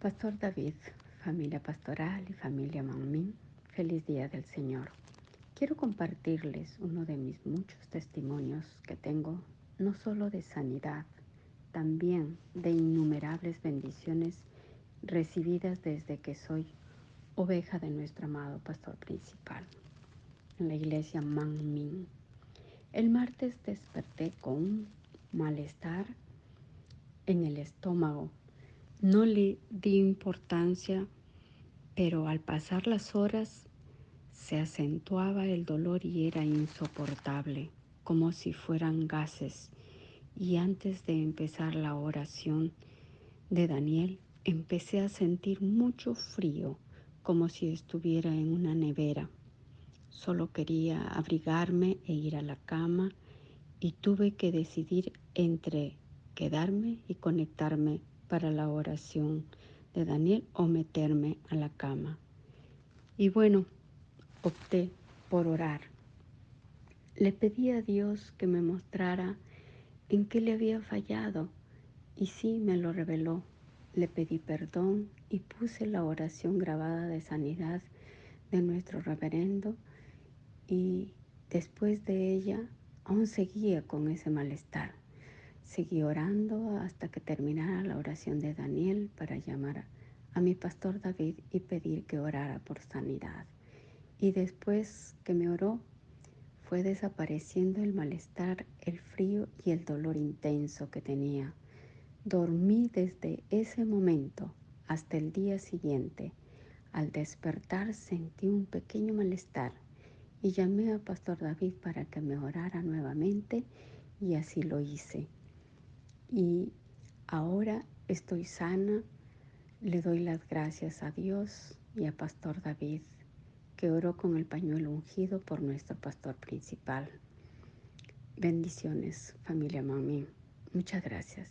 Pastor David, familia pastoral y familia Manmin, feliz día del Señor. Quiero compartirles uno de mis muchos testimonios que tengo, no solo de sanidad, también de innumerables bendiciones recibidas desde que soy oveja de nuestro amado pastor principal en la iglesia Manmin. El martes desperté con un malestar en el estómago no le di importancia, pero al pasar las horas se acentuaba el dolor y era insoportable, como si fueran gases. Y antes de empezar la oración de Daniel, empecé a sentir mucho frío, como si estuviera en una nevera. Solo quería abrigarme e ir a la cama y tuve que decidir entre quedarme y conectarme para la oración de Daniel o meterme a la cama. Y bueno, opté por orar. Le pedí a Dios que me mostrara en qué le había fallado y sí me lo reveló. Le pedí perdón y puse la oración grabada de sanidad de nuestro reverendo y después de ella aún seguía con ese malestar. Seguí orando hasta que terminara la oración de Daniel para llamar a mi pastor David y pedir que orara por sanidad. Y después que me oró, fue desapareciendo el malestar, el frío y el dolor intenso que tenía. Dormí desde ese momento hasta el día siguiente. Al despertar sentí un pequeño malestar y llamé a Pastor David para que me orara nuevamente y así lo hice y ahora estoy sana. Le doy las gracias a Dios y a Pastor David, que oró con el pañuelo ungido por nuestro pastor principal. Bendiciones, familia Mami. Muchas gracias.